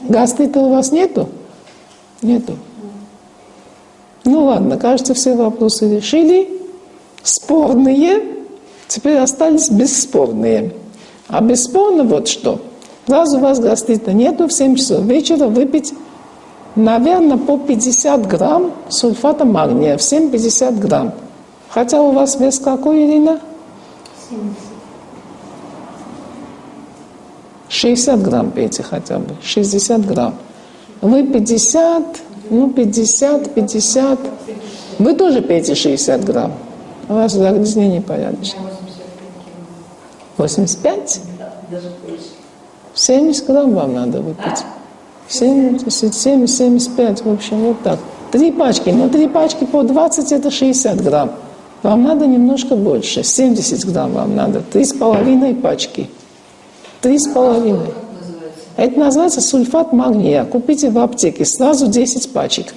Гастрита у вас нету? Нету. Ну ладно, кажется, все вопросы решили. Спорные теперь остались бесспорные. А бесспорно вот что. Раз у вас гастрита нету, в 7 часов вечера выпить, наверное, по 50 грамм сульфата магния. В 7-50 грамм. Хотя у вас вес какой, Ирина? 70. 60 грамм пейте хотя бы, 60 грамм. Вы 50, ну 50, 50. Вы тоже пейте 60 грамм. У вас загрязнение порядочное. 85? 70 грамм вам надо выпить. 70, 70, 75, в общем, вот так. Три пачки, но три пачки по 20 это 60 грамм. Вам надо немножко больше, 70 грамм вам надо, три с половиной пачки. Три с половиной. Это называется сульфат магния. Купите в аптеке сразу 10 пачек.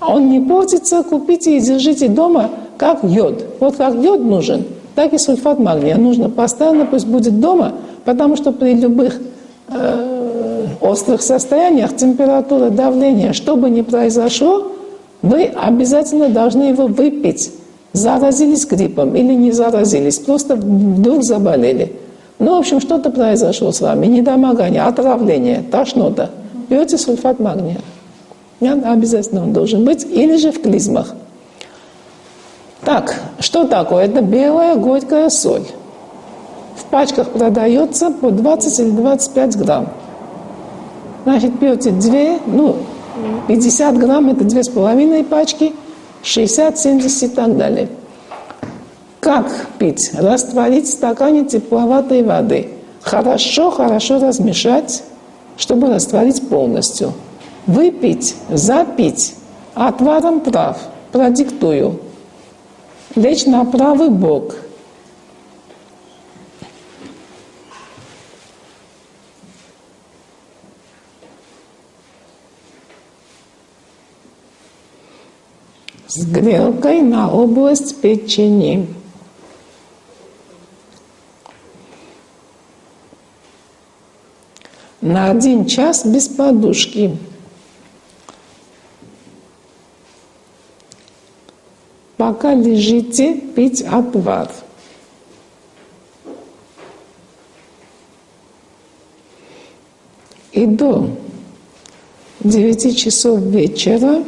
Он не портится, купите и держите дома, как йод. Вот как йод нужен, так и сульфат магния. Нужно постоянно, пусть будет дома, потому что при любых э, острых состояниях, температура, давление, что бы ни произошло, вы обязательно должны его выпить. Заразились гриппом или не заразились, просто вдруг заболели. Ну, в общем, что-то произошло с вами, недомогание, отравление, тошнота. Пьете сульфат магния. Обязательно он должен быть, или же в клизмах. Так, что такое? Это белая горькая соль. В пачках продается по 20 или 25 грамм. Значит, пьете 2, ну, 50 грамм – это 2,5 пачки, 60, 70 и так далее. Как пить? Растворить в стакане тепловатой воды. Хорошо, хорошо размешать, чтобы растворить полностью. Выпить, запить отваром трав. Продиктую. Лечь на правый бок. С грелкой на область печени. На один час без подушки. Пока лежите, пить отвар. И до 9 часов вечера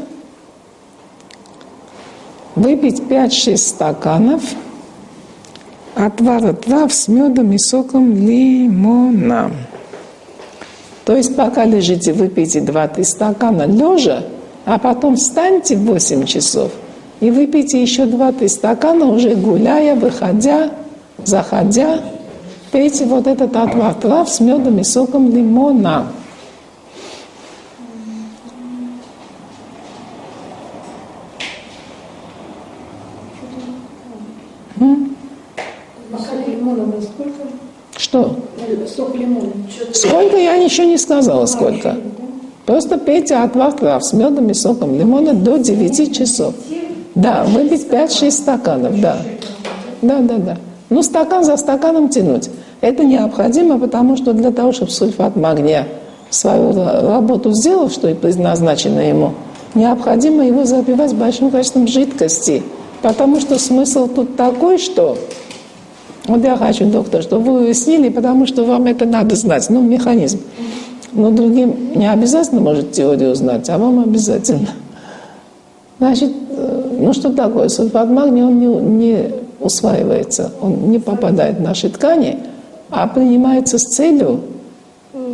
выпить 5-6 стаканов отвара трав с медом и соком лимона. То есть пока лежите, выпейте 2-3 стакана лежа, а потом встаньте в 8 часов и выпейте еще 2-3 стакана, уже гуляя, выходя, заходя. Пейте вот этот отвар трав с медом и соком лимона. Что? Сок лимона. Сколько я ничего не сказала, сколько. Просто пейте отвар трав с медом и соком лимона до 9 часов. Да, выпить 5-6 стаканов, да. Да, да, да. Ну, стакан за стаканом тянуть. Это необходимо, потому что для того, чтобы сульфат магния свою работу сделал, что и предназначено ему, необходимо его запивать большим количеством жидкости. Потому что смысл тут такой, что вот я хочу, доктор, чтобы вы уяснили, потому что вам это надо знать, ну, механизм. Но другим не обязательно, может, теорию знать, а вам обязательно. Значит, э, ну что такое? Сульфат магния, он не, не усваивается, он не попадает в наши ткани, а принимается с целью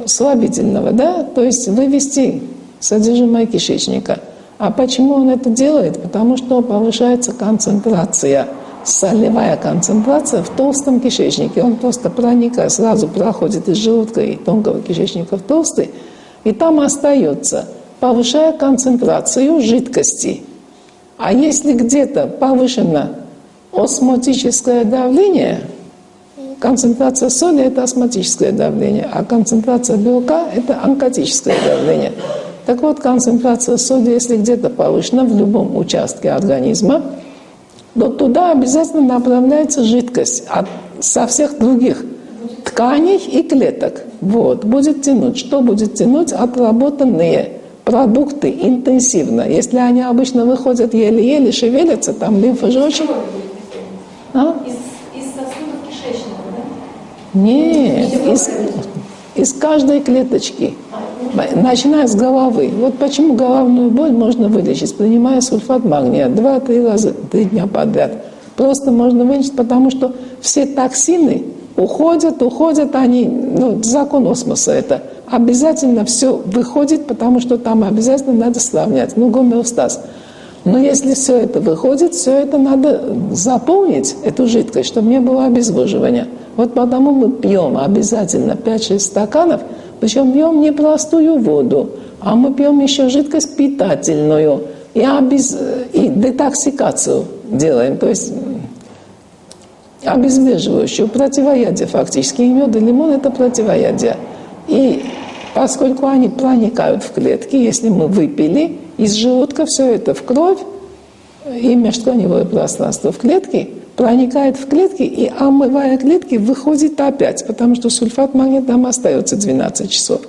слабительного, да, то есть вывести содержимое кишечника. А почему он это делает? Потому что повышается концентрация – солевая концентрация в толстом кишечнике. Он просто проникает, сразу проходит из желудка и тонкого кишечника в толстый, и там остается, повышая концентрацию жидкости. А если где-то повышено осмотическое давление, концентрация соли – это осмотическое давление, а концентрация белка – это онкотическое давление. Так вот, концентрация соли, если где-то повышена в любом участке организма – но туда обязательно направляется жидкость от, со всех других тканей и клеток. Вот, будет тянуть. Что будет тянуть? Отработанные продукты интенсивно. Если они обычно выходят еле-еле, шевелятся, там лимфа же очень... А? Из, из сосудов кишечника, да? Нет, из, из каждой клеточки. Начиная с головы. Вот почему головную боль можно вылечить, принимая сульфат магния два-три раза, три дня подряд. Просто можно вылечить, потому что все токсины уходят, уходят они, ну, закон осмоса это. Обязательно все выходит, потому что там обязательно надо сравнять, ну, гомеостаз. Но если все это выходит, все это надо заполнить, эту жидкость, чтобы не было обезвоживания. Вот потому мы пьем обязательно 5-6 стаканов, причем пьем не простую воду, а мы пьем еще жидкость питательную и, обез... и детоксикацию делаем, то есть обезвреживающую, противоядие фактически. И мед и лимон – это противоядие. И поскольку они проникают в клетки, если мы выпили, из желудка все это в кровь и межтканевое пространство в клетке проникает в клетки и, омывая клетки, выходит опять, потому что сульфат магния там остается 12 часов.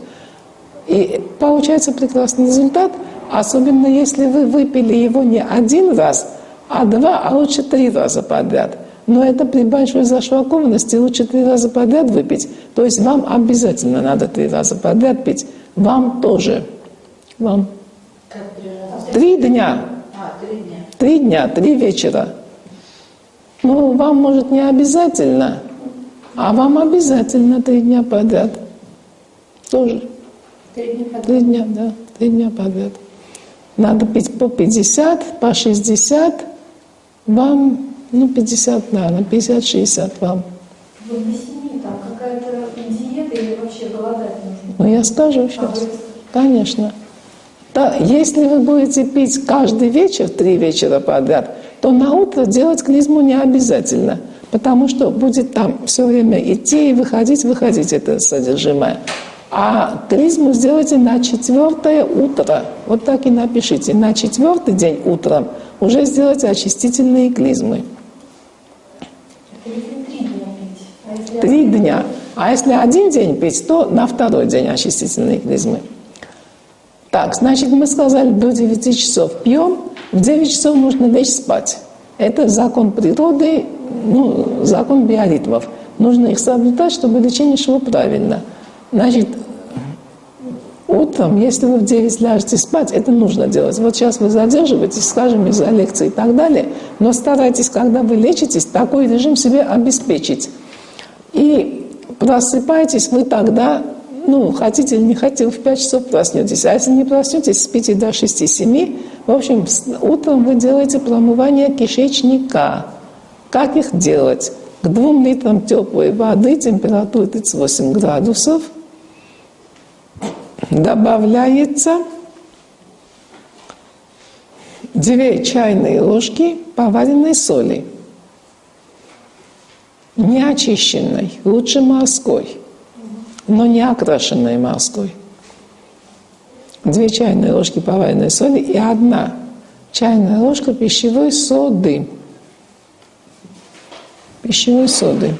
И получается прекрасный результат, особенно если вы выпили его не один раз, а два, а лучше три раза подряд. Но это при большой зашлакованности лучше три раза подряд выпить. То есть вам обязательно надо три раза подряд пить. Вам тоже. Вам. Три дня. А, три дня. Три дня, три вечера. Ну, вам, может, не обязательно, а вам обязательно три дня подряд. Тоже. Три дня подряд? Три дня, да. Три дня подряд. Надо пить по 50, по 60. Вам, ну, 50, наверное, 50-60 вам. Вы на семи, там какая-то диета или вообще голодать нужно? Ну, я скажу сейчас. А Конечно. Да, если вы будете пить каждый вечер, три вечера подряд, то на утро делать клизму не обязательно, потому что будет там все время идти и выходить, выходить это содержимое. А клизму сделайте на четвертое утро. Вот так и напишите. На четвертый день утром уже сделайте очистительные клизмы. Три дня. А если один день пить, то на второй день очистительные клизмы. Так, значит, мы сказали, до 9 часов пьем, в 9 часов нужно лечь спать. Это закон природы, ну, закон биоритмов. Нужно их соблюдать, чтобы лечение шло правильно. Значит, утром, если вы в 9 ляжете спать, это нужно делать. Вот сейчас вы задерживаетесь, скажем, из-за лекции и так далее, но старайтесь, когда вы лечитесь, такой режим себе обеспечить. И просыпаетесь вы тогда ну, хотите или не хотите, в 5 часов проснетесь. А если не проснетесь, спите до 6-7. В общем, утром вы делаете промывание кишечника. Как их делать? К 2 литрам теплой воды, температура 38 градусов, добавляется 2 чайные ложки поваренной соли, не очищенной, лучше морской – но не окрашенной маской. Две чайные ложки поваренной соли и одна чайная ложка пищевой соды. Пищевой соды.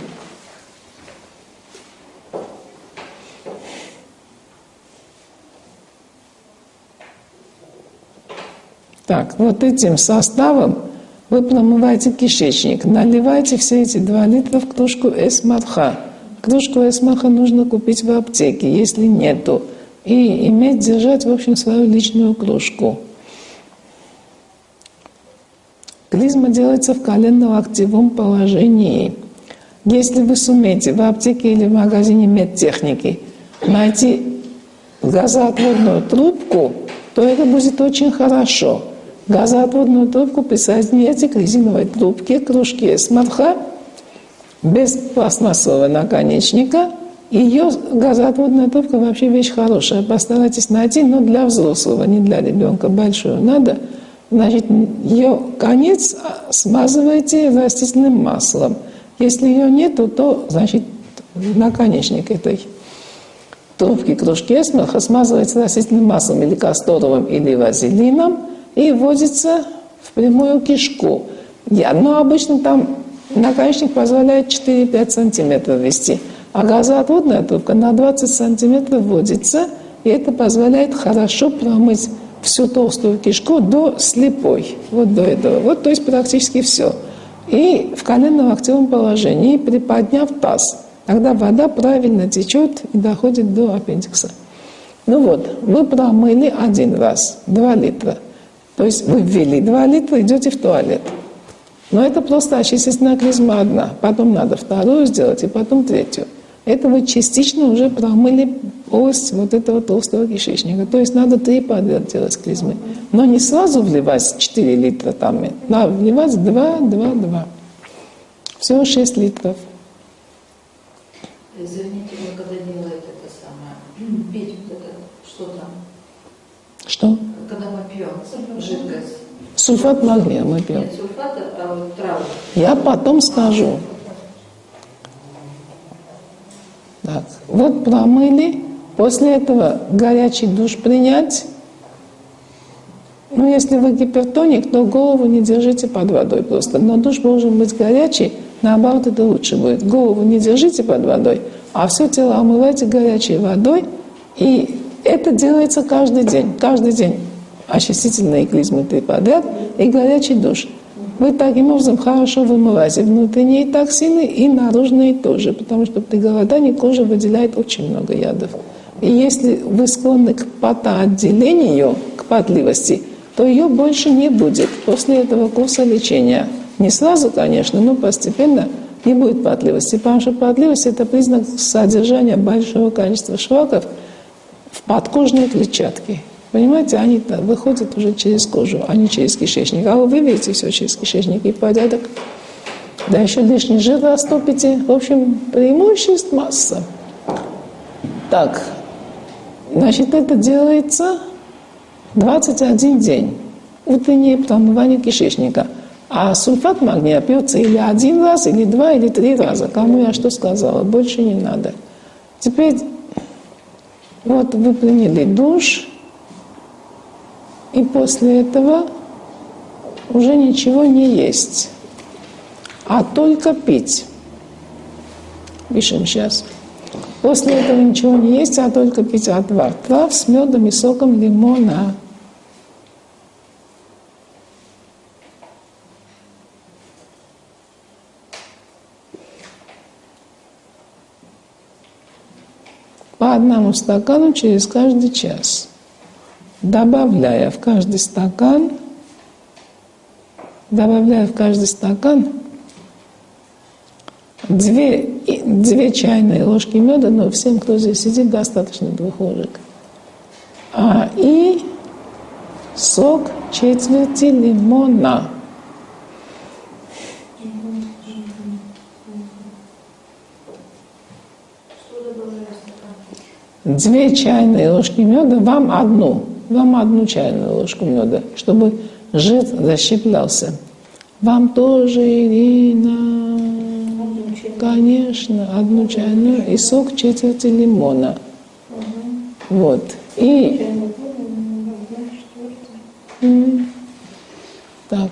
Так, вот этим составом вы промываете кишечник, наливаете все эти два литра в кружку эсмарха. Кружку эсмаха нужно купить в аптеке, если нету. И иметь, держать, в общем, свою личную кружку. Клизма делается в коленно-локтевом положении. Если вы сумеете в аптеке или в магазине медтехники найти газоотводную трубку, то это будет очень хорошо. Газоотводную трубку присоединяйте к резиновой трубке, кружке эсмарха – без пластмассового наконечника. Ее газоотводная трубка вообще вещь хорошая. Постарайтесь найти, но для взрослого, не для ребенка. Большую надо. Значит, ее конец смазывайте растительным маслом. Если ее нету, то, значит, наконечник этой трубки кружки эсмерха смазывается растительным маслом или касторовым, или вазелином и вводится в прямую кишку. Я, но обычно там Наконечник позволяет 4-5 сантиметров вести. А газоотводная трубка на 20 сантиметров вводится, и это позволяет хорошо промыть всю толстую кишку до слепой, вот до этого. Вот, то есть практически все. И в коленно-локтевом положении, приподняв таз, тогда вода правильно течет и доходит до аппендикса. Ну вот, вы промыли один раз, 2 литра. То есть вы ввели 2 литра, идете в туалет. Но это просто очистительная клизма одна. Потом надо вторую сделать и потом третью. Это вы частично уже промыли полость вот этого толстого кишечника. То есть надо три подряд делать клизмы. Но не сразу вливать 4 литра там. Надо вливать 2, 2, 2. Всего 6 литров. Извините, вы когда делаете это самое, пить вот это, что там, Что? когда мы пьем жидкость, Сульфат магния мы пьем. нет сульфата, а вот травы. Я потом скажу. Так, вот промыли. После этого горячий душ принять. Ну, если вы гипертоник, то голову не держите под водой просто. Но душ должен быть горячий, наоборот, это лучше будет. Голову не держите под водой, а все тело омывайте горячей водой. И это делается каждый день. Каждый день очистительные клизмы подряд и горячий душ. Вы таким образом хорошо вымываете внутренние токсины и наружные тоже, потому что при голодании кожа выделяет очень много ядов. И если вы склонны к потоотделению, к потливости, то ее больше не будет после этого курса лечения. Не сразу, конечно, но постепенно не будет потливости, потому что потливость – это признак содержания большого количества шлаков в подкожной клетчатке. Понимаете, они выходят уже через кожу, а не через кишечник. А вы видите все через кишечник и порядок. Да еще лишний жир растопите. В общем, преимуществ масса. Так, значит, это делается 21 день. Утреннее промывание кишечника. А сульфат магния пьется или один раз, или два, или три раза. Кому я что сказала, больше не надо. Теперь вот вы приняли душ, и после этого уже ничего не есть, а только пить. Пишем сейчас. После этого ничего не есть, а только пить отвар трав с медом и соком лимона. По одному стакану через каждый час добавляя в каждый стакан, добавляя в каждый стакан две, две чайные ложки меда, но всем, кто здесь сидит, достаточно двух ложек. А, и сок четверти лимона. Две чайные ложки меда, вам одну – вам одну чайную ложку меда, чтобы жир защиплялся. Вам тоже, Ирина, конечно, одну чайную и сок четверти лимона. Вот. И так,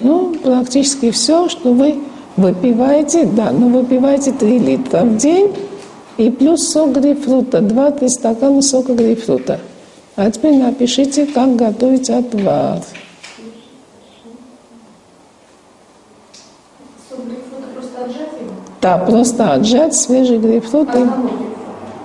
ну, практически все, что вы выпиваете, да, но выпиваете 3 литра в день и плюс сок грейпфрута, 2-3 стакана сока грейпфрута. А теперь напишите, как готовить отвар. просто отжать его? Да, просто отжать свежий грейпфрут. И...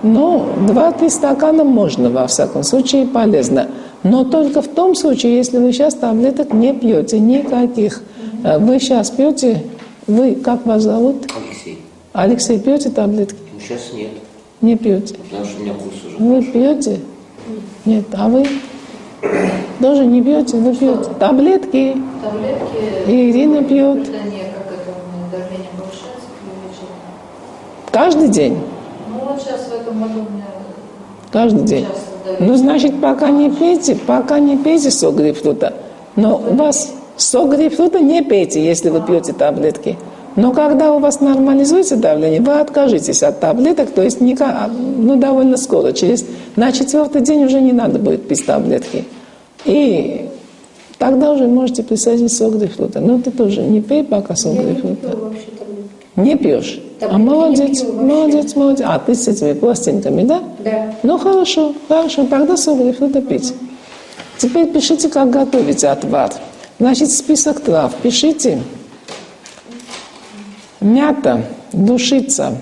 Ну, два-три стакана можно, во всяком случае, полезно. Но только в том случае, если вы сейчас таблеток не пьете, никаких. Э, вы сейчас пьете, вы, как вас зовут? Алексей. Алексей, пьете таблетки? Ну, сейчас нет, Не пьете. потому что у меня курс уже. Вы пьете? Нет, а вы тоже не пьете, вы пьете таблетки. Таблетки, И Ирина пьет. Каждый день. Ну вот сейчас в этом году у меня Каждый день. Ну, значит, пока не пейте, пока не пейте сок грейпфрута. Но у вас сок грейпфрута не пейте, если вы пьете таблетки. Но когда у вас нормализуется давление, вы откажетесь от таблеток, то есть никак, ну, довольно скоро, через, на четвертый день уже не надо будет пить таблетки. И тогда уже можете присоединить сок грейпфрута. Но ты тоже не пей пока сок Я не грейпфрута. пью вообще таблетки. Не пьешь? А не молодец, пью молодец, молодец. А ты с этими пластинками, да? Да. Ну хорошо, хорошо, тогда сок грейпфрута пить. Теперь пишите, как готовить отвар. Значит, список трав пишите. Мята, душица,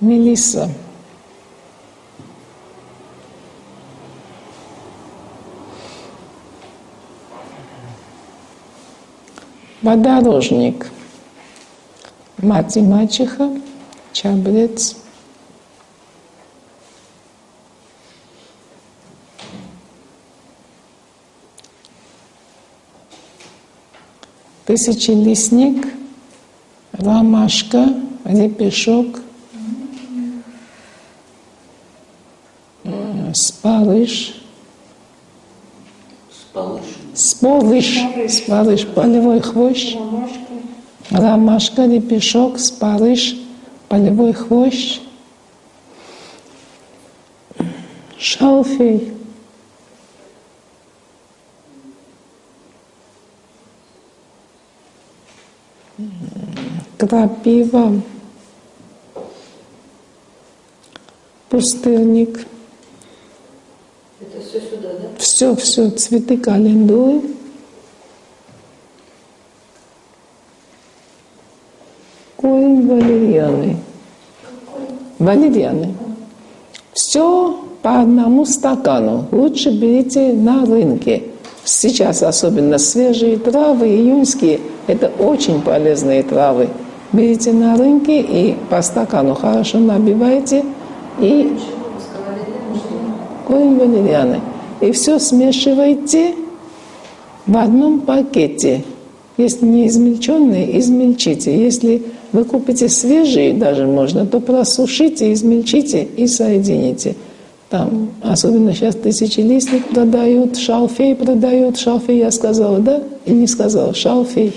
мелисса, подорожник, мать и мачеха, чабрец, тысячелистник, ромашка, м, спарыш, Спалыш. сполыш, спарыш, полевой хвощ, Ромашка. ромашка, репешок, спарыш, полевой хвощ, шалфей, крапива, пустырник, Это все сюда, да? все, все, цветы календулы, корень валерьяны, валерьяны. Все по одному стакану. Лучше берите на рынке. Сейчас особенно свежие травы, июньские, это очень полезные травы. Берите на рынке и по стакану хорошо набивайте и корень валерьяны. И все смешивайте в одном пакете. Если не измельченные, измельчите. Если вы купите свежие, даже можно, то просушите, измельчите и соедините. Там, особенно сейчас тысячелистник продают, шалфей продают. Шалфей я сказала, да? Или не сказала? Шалфей.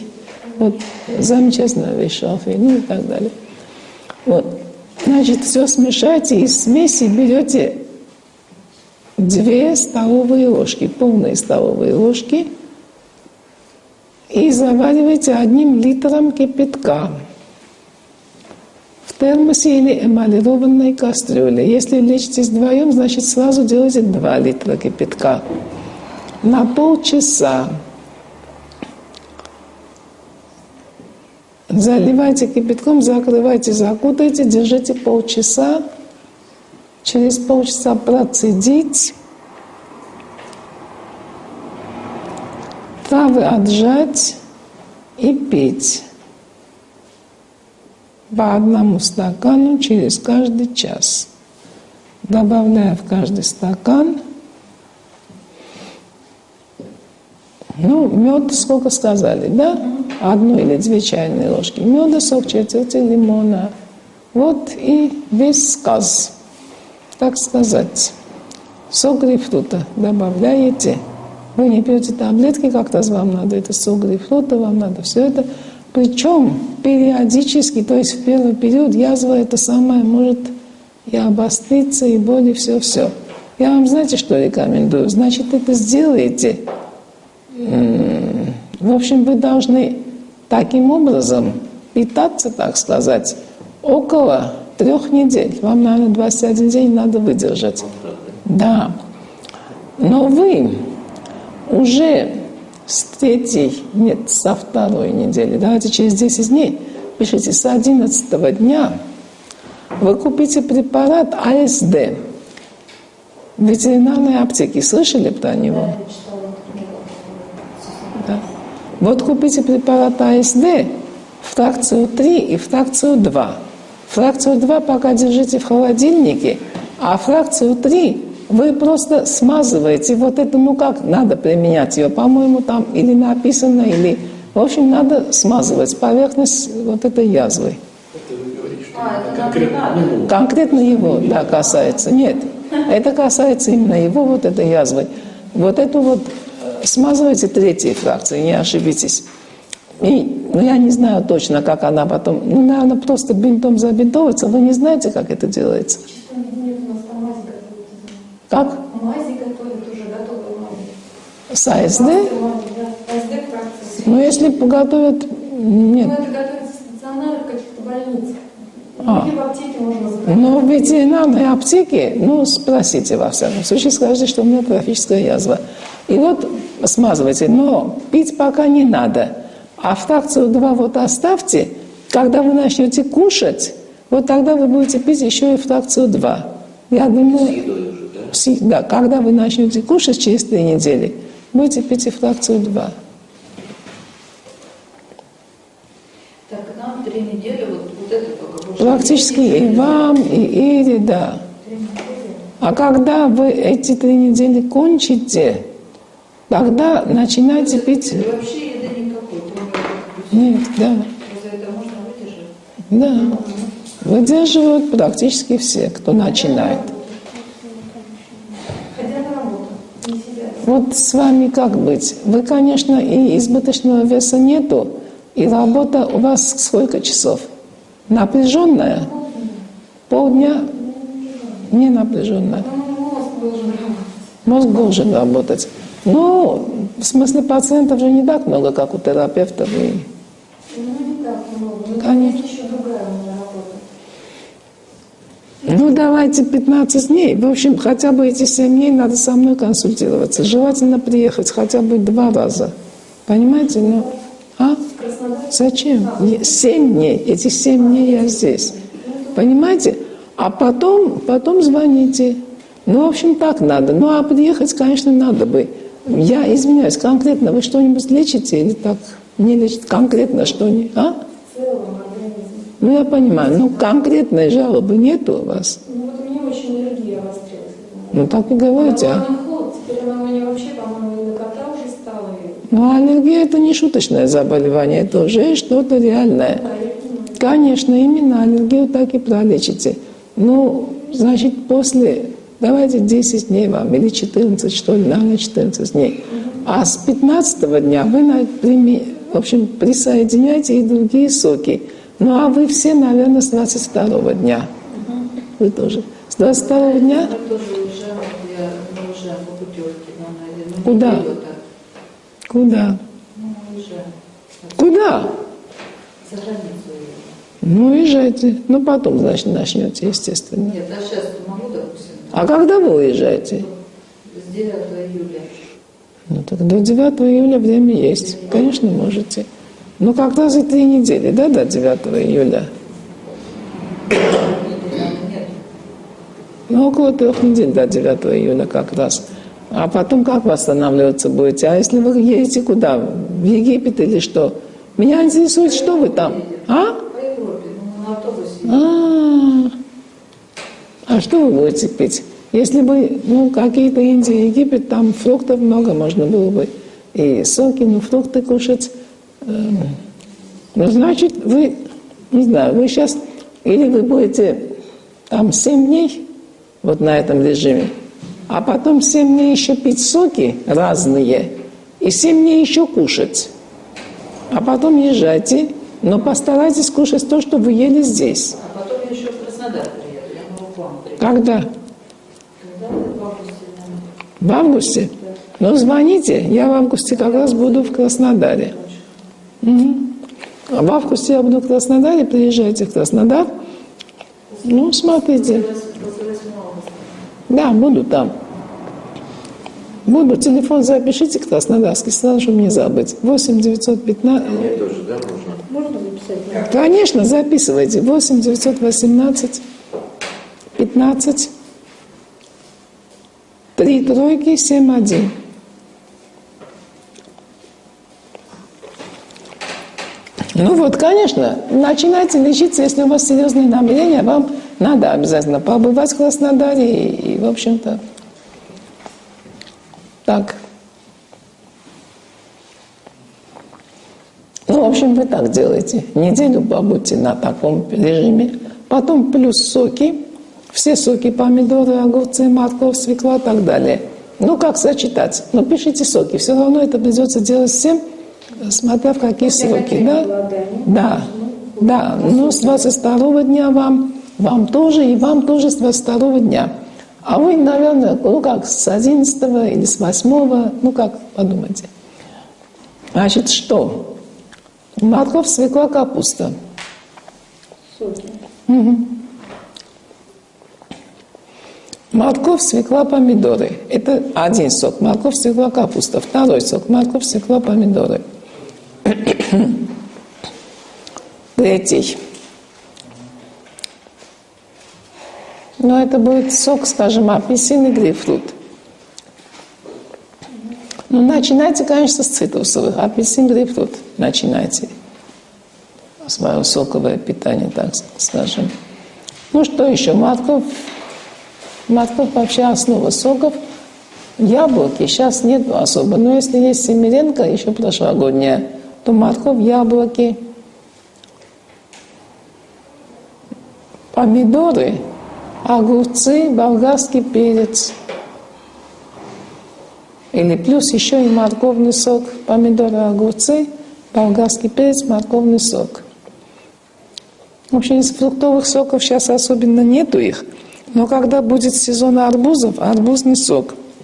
Вот замечательная вещь, шалфей, ну и так далее. Вот. Значит, все смешайте, из смеси берете две столовые ложки, полные столовые ложки, и заваривайте одним литром кипятка в термосе или эмалированной кастрюле. Если лечитесь вдвоем, значит сразу делайте 2 литра кипятка. На полчаса заливайте кипятком, закрывайте, закутайте, держите полчаса. Через полчаса процедить. Травы отжать и пить. По одному стакану через каждый час. Добавляя в каждый стакан Ну, мед сколько сказали, да? Одну или две чайные ложки меда, сок четверти лимона. Вот и весь сказ, так сказать. Сок грейпфрута добавляете. Вы не пьете таблетки, как-то вам надо это сок грейпфрута, вам надо все это. Причем периодически, то есть в первый период язва это самое может и обостриться, и боли, все-все. Я вам знаете, что рекомендую? Значит, это сделаете. В общем, вы должны таким образом питаться, так сказать, около трех недель. Вам, наверное, 21 день надо выдержать. Да. Но вы уже с третьей, нет, со второй недели, давайте через 10 дней, пишите, с 11 дня вы купите препарат АСД. В ветеринарной аптеке слышали про него? Да. Вот купите препарат АСД, фракцию 3 и фракцию 2. Фракцию 2 пока держите в холодильнике, а фракцию 3 вы просто смазываете. Вот это, ну как надо применять ее? По-моему, там или написано, или... В общем, надо смазывать поверхность вот этой язвы. А, это конкретно. Конкретно его, да, касается. Нет, это касается именно его вот этой язвы. Вот эту вот смазывайте третьей фракцией, не ошибитесь. И, ну, я не знаю точно, как она потом, ну, наверное, просто бинтом забинтовывается. Вы не знаете, как это делается? Как? Мази готовят уже готовые мази. С АСД? Фракции. Ну, если поготовят, Ну, нет. это готовится стационар, границы. А. Или в аптеке можно. Но в ветеринарной аптеке, ну, спросите во всяком случае, скажите, что у меня трофическая язва. И вот смазывайте, но пить пока не надо. А фракцию 2 вот оставьте, когда вы начнете кушать, вот тогда вы будете пить еще и фракцию 2. Я думаю, с- да, когда вы начнете кушать через три недели, будете пить и фракцию 2. Так, нам три недели, вот, вот это только. Практически и вам, и Ире, да. А когда вы эти три недели кончите, тогда начинайте пить... И вообще еды никакой, Нет, да, разве это можно выдержать? да. Выдерживают практически все, кто начинает. Вот с вами как быть? Вы, конечно, и избыточного веса нету, и работа у вас сколько часов? Напряженная? Полдня? Не напряженная. Ну, мозг должен работать. Ну, в смысле пациентов же не так много, как у терапевтов. И Ну, не так много. Но Конечно. есть еще другая у меня работа. Ну, давайте 15 дней. В общем, хотя бы эти 7 дней надо со мной консультироваться. Желательно приехать хотя бы два раза. Понимаете? Ну, а? Зачем? Не- Семь дней. Эти семь дней я здесь. Понимаете? А потом, потом звоните. Ну, в общем, так надо. Ну, а приехать, конечно, надо бы. Я извиняюсь, конкретно вы что-нибудь лечите или так не лечите? Конкретно что-нибудь? А? Ну, я понимаю. Ну, конкретной жалобы нету у вас. Ну вот у меня очень аллергия обострилась. Ну, так и говорите. А? Ну, аллергия – это не шуточное заболевание, это уже что-то реальное. Конечно, именно аллергию так и пролечите. Ну, значит, после, давайте 10 дней вам, или 14, что ли, наверное, 14 дней. А с 15 дня вы, в общем, присоединяйте и другие соки. Ну, а вы все, наверное, с 22 дня. Вы тоже. С 22 дня? Куда? Куда? Ну. Куда? За границу уедем. Ну, уезжайте. Ну, потом, значит, начнете, естественно. Нет, а сейчас могу, допустим, А когда вы уезжаете? с 9 июля. Ну так до 9 июля время есть. Конечно, можете. Ну как раз и три недели, да, до 9 июля? Ну, около трех недель до 9 июля как раз. А потом как восстанавливаться будете? А если вы едете куда? В Египет или что? Меня интересует, что вы там? А? по Европе, ну, на автобусе. А, а что вы будете пить? Если бы, ну, какие-то Индии, Египет, там фруктов много можно было бы. И соки, ну, фрукты кушать. Эм, Ну, значит, вы, не знаю, вы сейчас, или вы будете там 7 дней, вот на этом режиме, а потом 7 дней еще пить соки разные, и 7 дней еще кушать. А потом езжайте, но постарайтесь кушать то, что вы ели здесь. А потом еще в Краснодар приеду, я могу к вам приехать. Когда? В августе? Ну, звоните. Я в августе как раз буду в Краснодаре. Мгм. А в августе я буду в Краснодаре. Приезжайте в Краснодар. Ну, смотрите. После 8 августа. Да, буду там. Буду. Телефон запишите краснодарский, сразу, чтобы не забыть. 8 915... Мне тоже, да, можно? Можно записать? Конечно, записывайте. 8 918 15 3 тройки 7 1. Ну вот, конечно, начинайте лечиться, если у вас серьезные намерения, вам надо обязательно побывать в Краснодаре и, и, в общем-то, так. Ну, в общем, вы так делаете. Неделю побудьте на таком режиме. Потом плюс соки. Все соки, помидоры, огурцы, морковь, свекла и так далее. Ну, как сочетать? Ну, пишите соки. Все равно это придется делать всем, смотря в какие сроки. Да? Да. Да. Ну, с 22 дня вам, вам тоже, и вам тоже с 22 дня. А вы, наверное, ну как, с 11 или с 8, ну как, подумайте. Значит, что? Морковь, свекла, капуста. соки. Морковь, свекла, помидоры. Это один сок. Морковь, свекла, капуста. Второй сок. Морковь, свекла, помидоры. Третий. Но это будет сок, скажем, апельсин и грейпфрут. Ну, начинайте, конечно, с цитрусовых. Апельсин, грейпфрут. Начинайте. Свое соковое питание, так скажем. Ну, что еще? Морковь. Морковь вообще основа соков. Яблоки сейчас нет особо. Но если есть семеренка, еще прошлогодняя, то морковь, яблоки, помидоры, огурцы, болгарский перец. Или плюс еще и морковный сок, помидоры, огурцы, болгарский перец, морковный сок. В общем, из фруктовых соков сейчас особенно нету их. Но когда будет сезон арбузов, арбузный сок.